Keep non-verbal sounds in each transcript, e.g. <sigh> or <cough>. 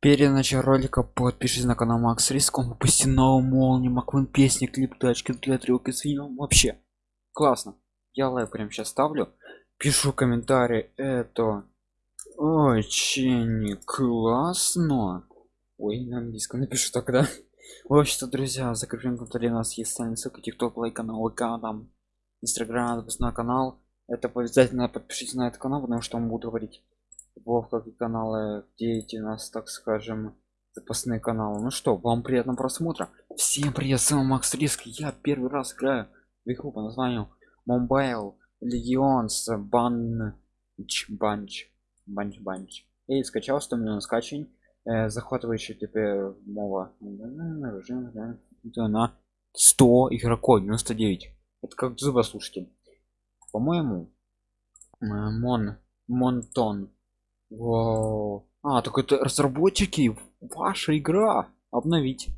Перед началом ролика подпишись на канал Макс Риск, он выпустил новую молнию, Маквин песни, клип, тачки для трюки с фильмом. Вообще, классно. Я лайк прямо сейчас ставлю. Пишу комментарий, это очень классно. Ой, на английском напишу тогда. В общем-то, друзья, закреплен комментарий у нас есть социальная ссылка, тикток, лайк канал, ВК, там, инстаграм, на канал. Это обязательно подпишитесь на этот канал, потому что он будет говорить Вовка и каналы где эти у нас так скажем запасные каналы. Ну что вам приятного просмотра. Всем привет с вами макс риск. Я первый раз играю в игру по названию mobile legion's bunch bunch bunch bunch. И скачал 100 миллионов скачиваний э, захватывающий теперь мова. На 100 игроков 99 это как зуба слушайте. По моему э, мон монтон Вау. А, так это разработчики, ваша игра. Обновить.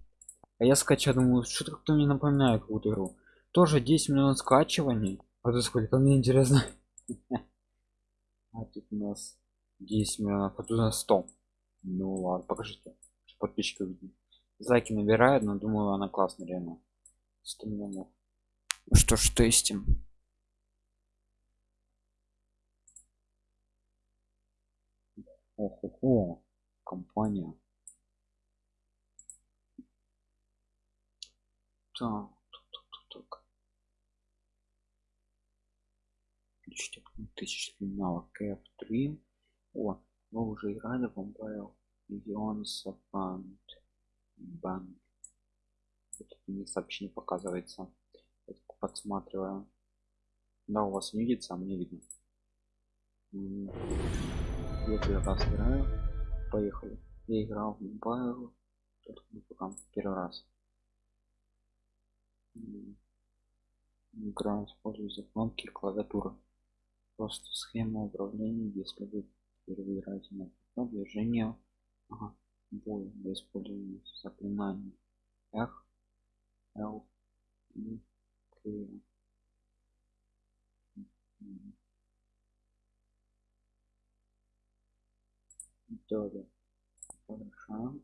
А я скачал, думаю, что-то как-то мне напоминает какую-то игру. Тоже 10 миллионов скачиваний. А тут сколько мне интересно. <laughs> А тут у нас 10 миллионов, а тут у нас 100. Ну ладно, покажите. Подписчиков видно. Зайки набирают, но думаю, она классная реально. 100 миллионов. Ну что ж, тестим. Ого, компания. Так, так, так, так. Ищите тысяч навык F3. О, вы уже играли в Mobile Legends Band. Band. Это мне сообщение показывается. Я подсматриваю. Да, у вас не видится, а мне видно первый раз играю поехали. Я играл в мобайл пока первый раз. Игра используя кнопки клавиатуры. Просто схема управления если вы впервые играете на движение ага. бой для использования заклинаний. F L и toda Photoshop.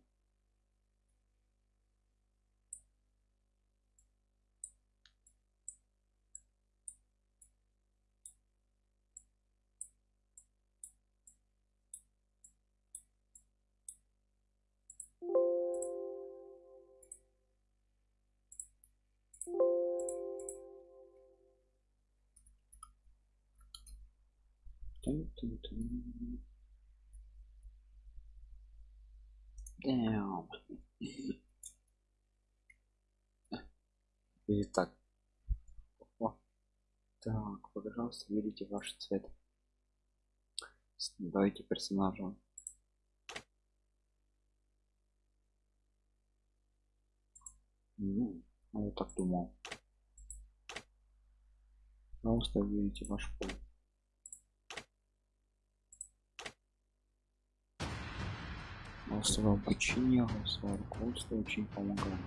Tum, tum, tum. Итак. О. Так, пожалуйста, выберите ваш цвет. Давайте персонажа. Ну, я так думал. Пожалуйста, выберите ваш пол. Голосовое обучение голосовое руководство очень помогает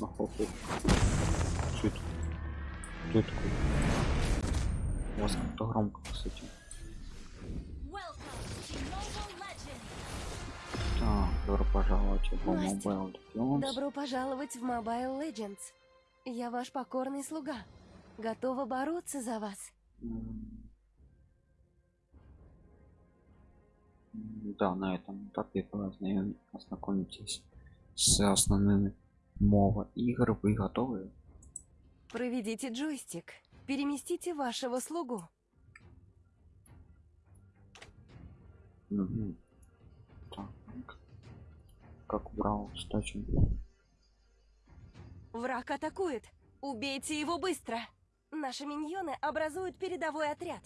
Охохо. Что это? Кто такой? У вас как-то громко, кстати. Так, добро пожаловать в Mobile Legends. Добро пожаловать в Mobile Legends. Я ваш покорный слуга. Готова бороться за вас. Да, на этом этапе ознакомитесь с основными мова игр. Вы готовы? Проведите джойстик. Переместите вашего слугу. Угу. Так. Как убрал стачу? Враг атакует. Убейте его быстро. Наши миньоны образуют передовой отряд.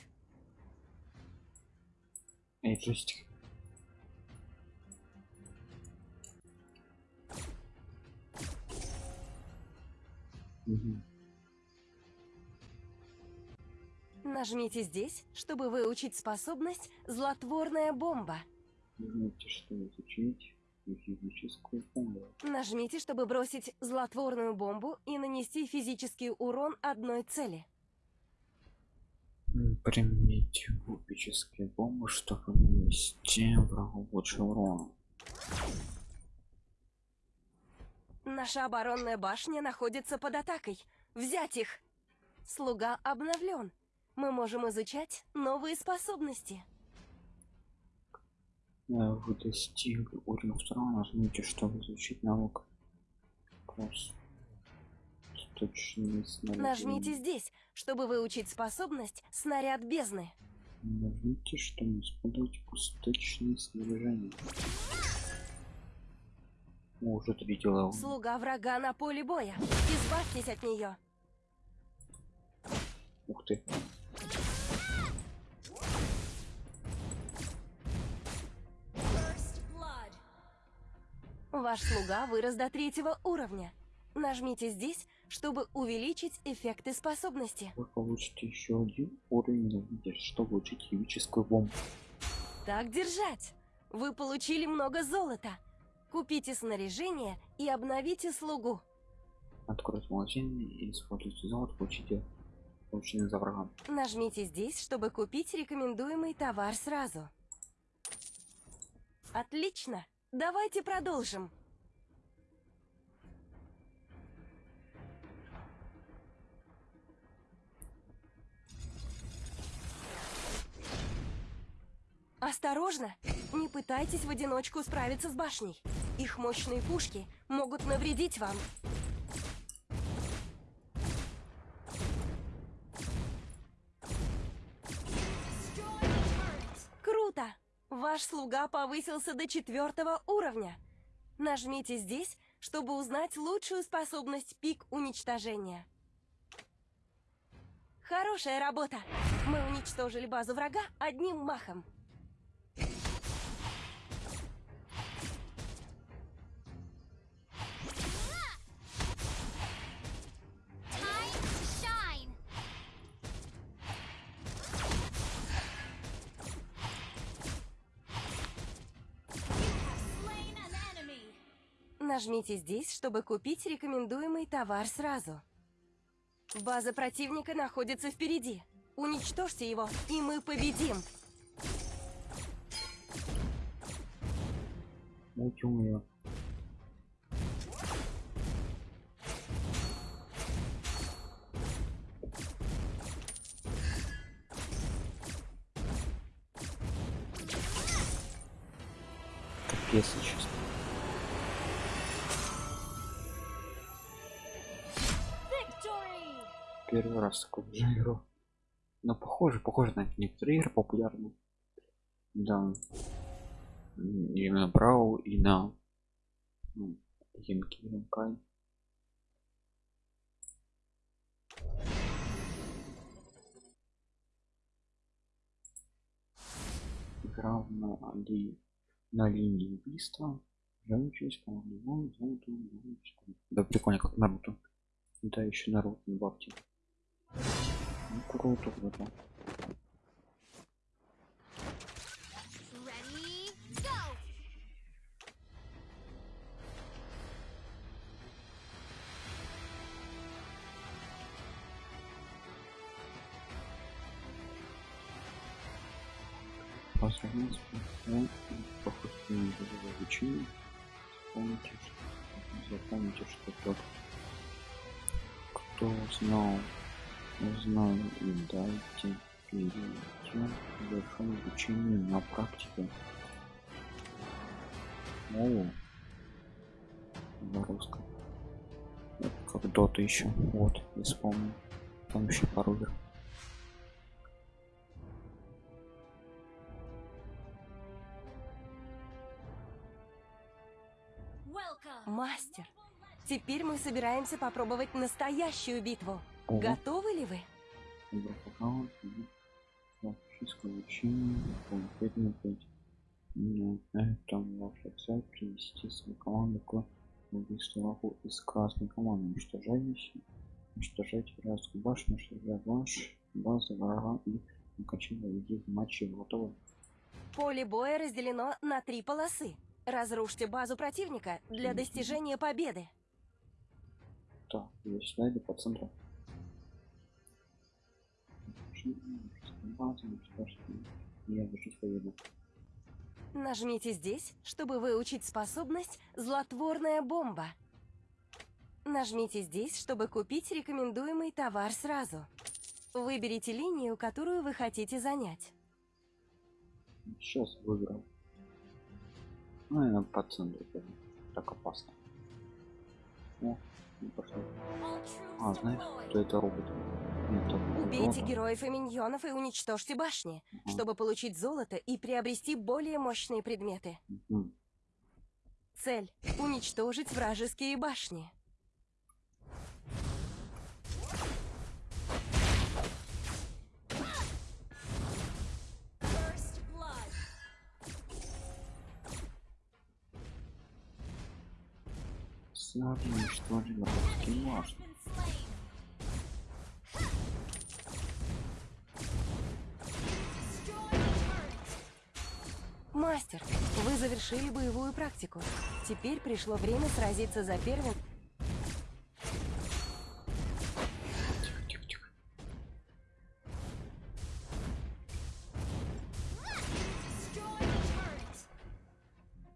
Угу. Нажмите здесь, чтобы выучить способность «Злотворная бомба». Нажмите, что изучить физическую бомбу. Нажмите, чтобы бросить злотворную бомбу и нанести физический урон одной цели. М, Применить кубические бомбы, чтобы нанести врагу лучше урона. Наша оборонная башня находится под атакой. Взять их! Слуга обновлен. Мы можем изучать новые способности. Вы достигли уровня второго, нажмите, чтобы изучить навык. Снаряжение. Нажмите здесь, чтобы выучить способность «Снаряд бездны». Нажмите, чтобы использовать пусточные снаряжения. Уже три дела. Слуга врага на поле боя. Избавьтесь от нее. Ух ты. Ваш слуга вырос до третьего уровня. Нажмите здесь, чтобы увеличить эффекты способности. Вы получите еще один уровень, нажмите, чтобы получить химическую бомбу. Так держать! Вы получили много золота. Купите снаряжение и обновите слугу. Откройте магазин и используйте золото, получите полученный за врагом. Нажмите здесь, чтобы купить рекомендуемый товар сразу. Отлично! Давайте продолжим. Осторожно! Не пытайтесь в одиночку справиться с башней. Их мощные пушки могут навредить вам. Ваш слуга повысился до четвертого уровня. Нажмите здесь, чтобы узнать лучшую способность пик уничтожения. Хорошая работа! Мы уничтожили базу врага одним махом. Нажмите здесь, чтобы купить рекомендуемый товар сразу. База противника находится впереди. Уничтожьте его, и мы победим. Утюг ее. Капец, честно. Первый раз такой же игру. Но похоже, похоже на некоторые игры популярные. Да. М, Именно Брау и на ну, Янки Янкай. Играл на, ли, на линии убийства. Живучесть, по-моему, золото. Да прикольно, как Наруто. Да, еще Наруто добавьте. Ну, круто, круто. Ready, go. Поздравляю с похожим обучение. Запомните, запомните, что тот, кто знал, узнал и дайте перейти к большому обучению на практике. О, на русском. Это как дота еще. Вот, я вспомнил. Там еще пару игр. Мастер, теперь мы собираемся попробовать настоящую битву. Ого. Готовы ли вы? Игра аккаунт, практическое обучение, конкретно 5. На этом ваша цель привести свою команду к врагу из красной команды. Уничтожайте, уничтожайте вражескую башню, уничтожать ваш базы врага и окончательно ведите матчи готовы. Поле боя разделено на три полосы. Разрушьте базу противника для достижения победы. Так, есть слайды по центру. Я решить поеду. Нажмите здесь, чтобы выучить способность «Злотворная бомба». Нажмите здесь, чтобы купить рекомендуемый товар сразу. Выберите линию, которую вы хотите занять. Сейчас выиграл. Ну, я по центру. Так опасно. О, не пошло. А, знаешь, кто это робот? Убейте героев и миньонов и уничтожьте башни, чтобы получить золото и приобрести более мощные предметы. Цель – уничтожить вражеские башни. First blood. Сразу уничтожили Мастер, вы завершили боевую практику. Теперь пришло время сразиться за первым.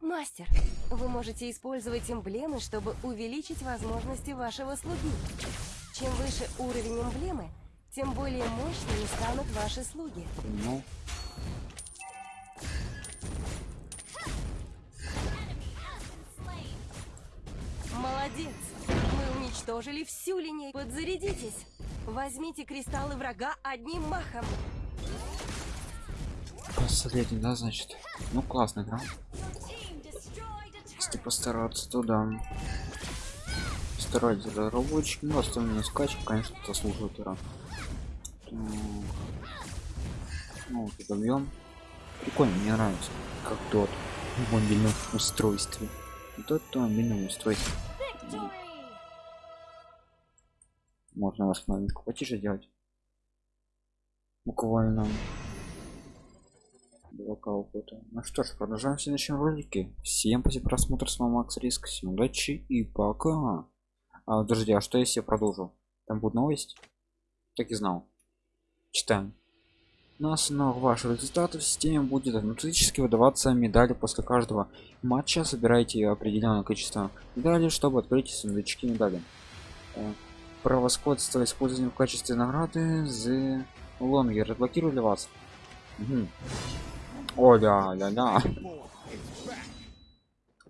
Мастер, вы можете использовать эмблемы, чтобы увеличить возможности вашего слуги. Чем выше уровень эмблемы, тем более мощными станут ваши слуги. Понял. Молодец! Мы уничтожили всю линейку. Подзарядитесь! Возьмите кристаллы врага одним махом. Последний, да, значит? Ну, классно, да? Если постараться, то да. Старайтесь разработчики, ну, остальные скачки, конечно, это служит. Ну, вот это объем. Прикольно, мне нравится. Как тот в мобильном устройстве. Вот это мобильном устройстве. Можно вас маленько потише делать. Буквально. Два опыта. Ну что ж, продолжаем в следующем ролике. Всем спасибо просмотр, с вами Макс Риск. Всем удачи и пока. А, подожди, а что если я продолжу? Там будет новость? Так и знал. Читаем. На основе ваших результатов в системе будет автоматически выдаваться медали после каждого матча. Собирайте определенное количество медалей, чтобы открыть сундучки медали. Э, Превосходство использования в качестве награды The Longer разблокирую для вас. Мгм. О, ля, ля, ля.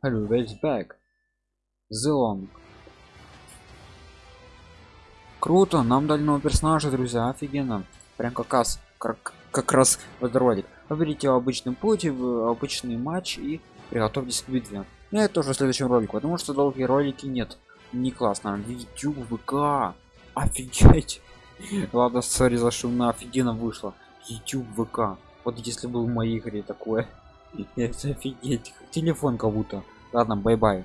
Hello, it's back. The Long. Круто, нам дали нового персонажа, друзья, офигенно. Прям как раз, как, как раз в этот ролик. Выберите обычный путь, обычный матч и приготовьтесь к битве. Ну, это тоже в следующем ролике, потому что долгие ролики нет. Не классно. YouTube, ВК. Офигеть. <laughs> Ладно, sorry за шум, но офигенно вышло. YouTube, ВК. Вот если был в моей игре такое. <laughs> Это офигеть. Телефон как будто. Ладно, bye-bye.